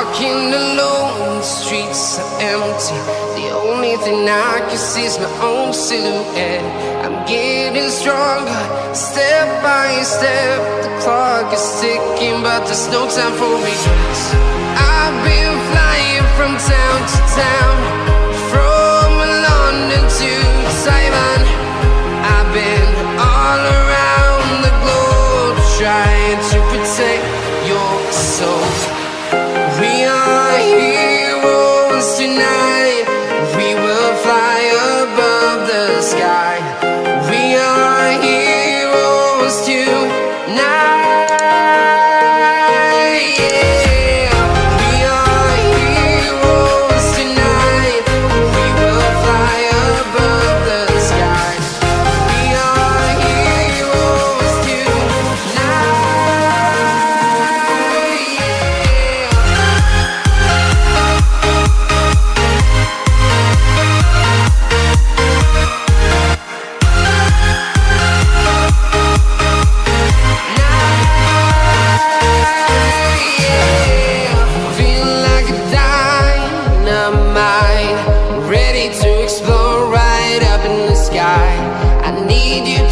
walking alone, the streets are empty. The only thing I can see is my own silhouette. I'm getting stronger, step by step. The clock is ticking, but there's no time for me. I've been flying from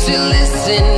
to listen,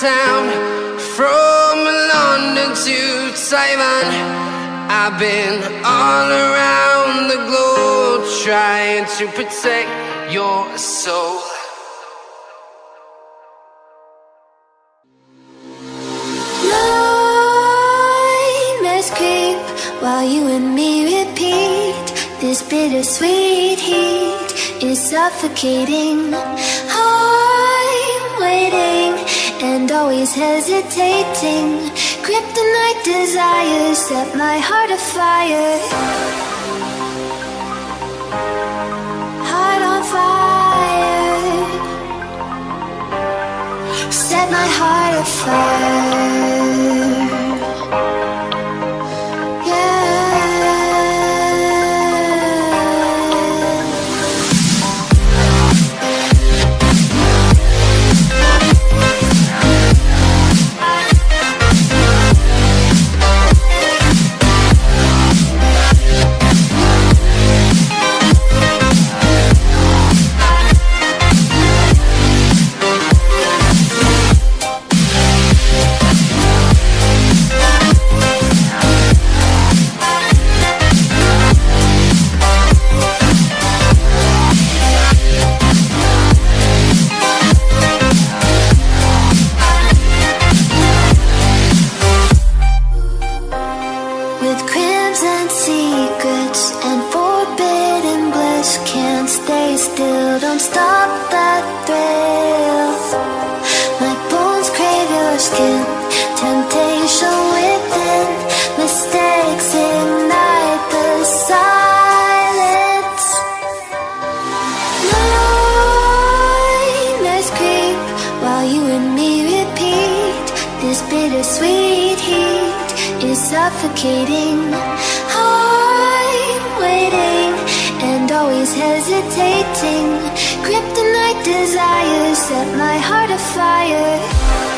town from London to Taiwan. I've been all around the globe trying to protect your soul. Nightmares creep while you and me repeat. This bittersweet heat is suffocating. I'm waiting and always hesitating. Kryptonite desires set my heart afire. Heart on fire. Set my heart afire. Suffocating. I'm waiting and always hesitating. Kryptonite desires set my heart afire.